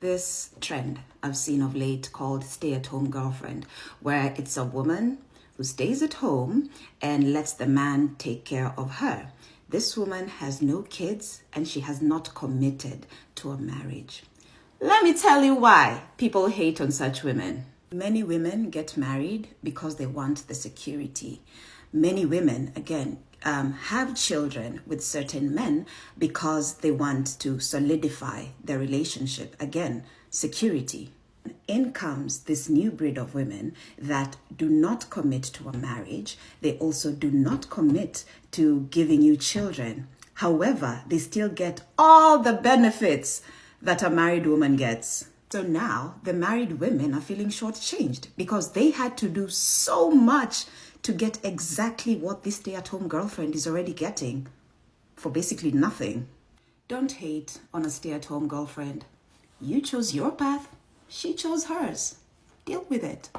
this trend I've seen of late called stay at home girlfriend, where it's a woman who stays at home and lets the man take care of her. This woman has no kids and she has not committed to a marriage. Let me tell you why people hate on such women. Many women get married because they want the security. Many women, again, um, have children with certain men because they want to solidify their relationship. Again, security. In comes this new breed of women that do not commit to a marriage. They also do not commit to giving you children. However, they still get all the benefits that a married woman gets. So now the married women are feeling shortchanged because they had to do so much to get exactly what this stay at home girlfriend is already getting for basically nothing. Don't hate on a stay at home girlfriend. You chose your path, she chose hers. Deal with it.